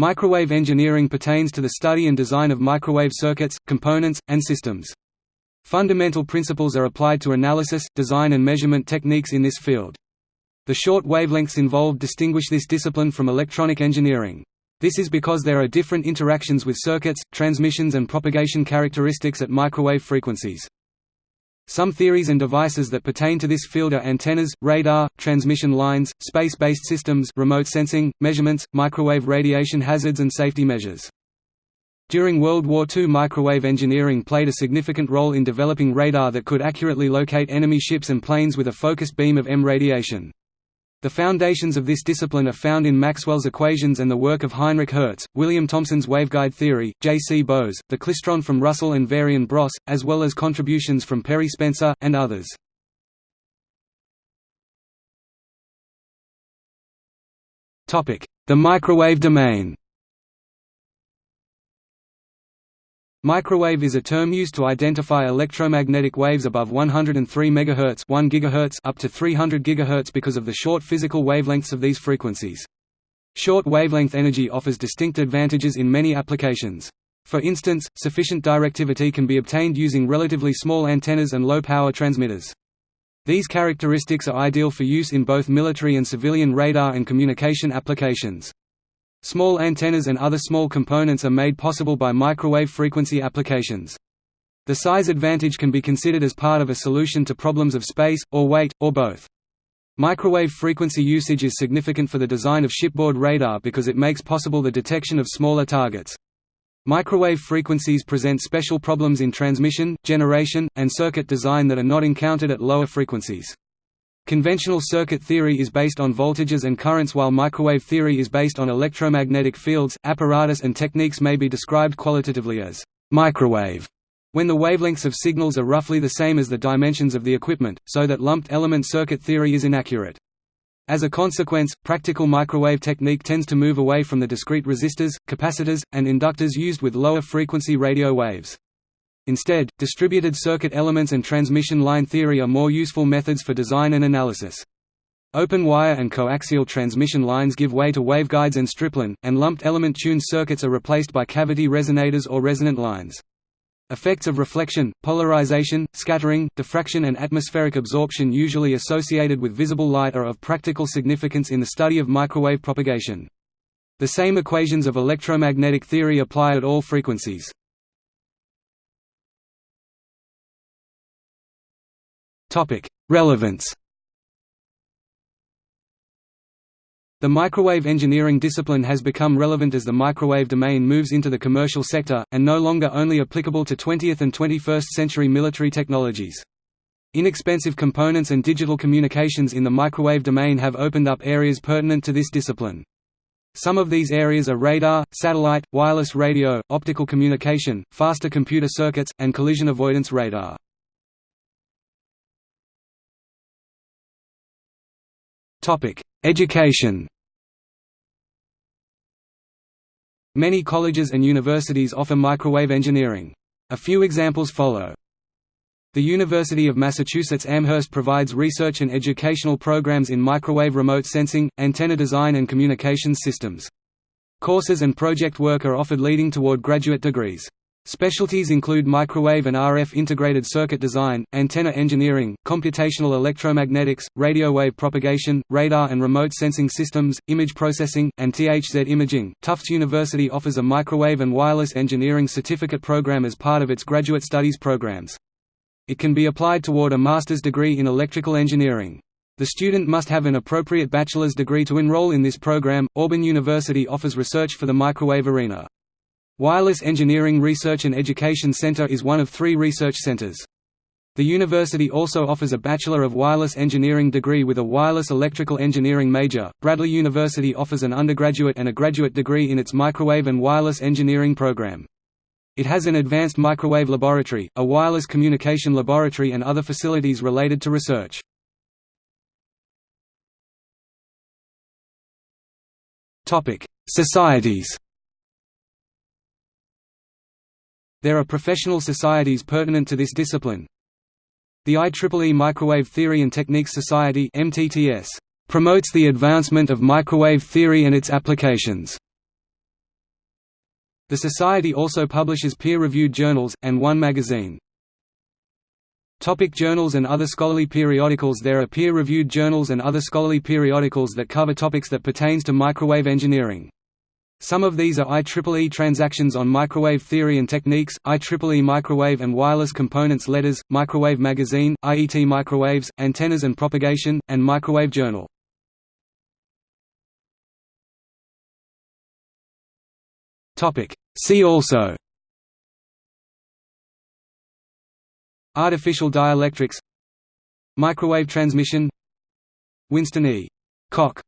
Microwave engineering pertains to the study and design of microwave circuits, components, and systems. Fundamental principles are applied to analysis, design and measurement techniques in this field. The short wavelengths involved distinguish this discipline from electronic engineering. This is because there are different interactions with circuits, transmissions and propagation characteristics at microwave frequencies. Some theories and devices that pertain to this field are antennas, radar, transmission lines, space-based systems remote sensing, measurements, microwave radiation hazards and safety measures. During World War II microwave engineering played a significant role in developing radar that could accurately locate enemy ships and planes with a focused beam of M radiation. The foundations of this discipline are found in Maxwell's equations and the work of Heinrich Hertz, William Thomson's waveguide theory, J. C. Bose, the klystron from Russell and Varian Bross, as well as contributions from Perry Spencer, and others. The microwave domain Microwave is a term used to identify electromagnetic waves above 103 MHz 1 GHz up to 300 GHz because of the short physical wavelengths of these frequencies. Short wavelength energy offers distinct advantages in many applications. For instance, sufficient directivity can be obtained using relatively small antennas and low-power transmitters. These characteristics are ideal for use in both military and civilian radar and communication applications. Small antennas and other small components are made possible by microwave frequency applications. The size advantage can be considered as part of a solution to problems of space, or weight, or both. Microwave frequency usage is significant for the design of shipboard radar because it makes possible the detection of smaller targets. Microwave frequencies present special problems in transmission, generation, and circuit design that are not encountered at lower frequencies. Conventional circuit theory is based on voltages and currents while microwave theory is based on electromagnetic fields. Apparatus and techniques may be described qualitatively as microwave when the wavelengths of signals are roughly the same as the dimensions of the equipment, so that lumped element circuit theory is inaccurate. As a consequence, practical microwave technique tends to move away from the discrete resistors, capacitors, and inductors used with lower frequency radio waves. Instead, distributed circuit elements and transmission line theory are more useful methods for design and analysis. Open wire and coaxial transmission lines give way to waveguides and stripline, and lumped element tuned circuits are replaced by cavity resonators or resonant lines. Effects of reflection, polarization, scattering, diffraction and atmospheric absorption usually associated with visible light are of practical significance in the study of microwave propagation. The same equations of electromagnetic theory apply at all frequencies. Topic: Relevance. The microwave engineering discipline has become relevant as the microwave domain moves into the commercial sector, and no longer only applicable to 20th and 21st century military technologies. Inexpensive components and digital communications in the microwave domain have opened up areas pertinent to this discipline. Some of these areas are radar, satellite, wireless radio, optical communication, faster computer circuits, and collision avoidance radar. Topic: Education. Many colleges and universities offer microwave engineering. A few examples follow. The University of Massachusetts Amherst provides research and educational programs in microwave remote sensing, antenna design and communications systems. Courses and project work are offered leading toward graduate degrees. Specialties include microwave and RF integrated circuit design, antenna engineering, computational electromagnetics, radio wave propagation, radar and remote sensing systems, image processing, and THZ imaging. Tufts University offers a microwave and wireless engineering certificate program as part of its graduate studies programs. It can be applied toward a master's degree in electrical engineering. The student must have an appropriate bachelor's degree to enroll in this program. Auburn University offers research for the microwave arena. Wireless Engineering Research and Education Center is one of three research centers. The university also offers a Bachelor of Wireless Engineering degree with a Wireless Electrical Engineering major. Bradley University offers an undergraduate and a graduate degree in its Microwave and Wireless Engineering program. It has an advanced microwave laboratory, a wireless communication laboratory and other facilities related to research. Societies There are professional societies pertinent to this discipline. The IEEE Microwave Theory and Techniques Society promotes the advancement of microwave theory and its applications. The Society also publishes peer-reviewed journals, and one magazine. Topic journals and other scholarly periodicals There are peer-reviewed journals and other scholarly periodicals that cover topics that pertains to microwave engineering. Some of these are IEEE Transactions on Microwave Theory and Techniques, IEEE Microwave and Wireless Components Letters, Microwave Magazine, IET Microwaves, Antennas and Propagation, and Microwave Journal. See also Artificial dielectrics Microwave transmission Winston E. Koch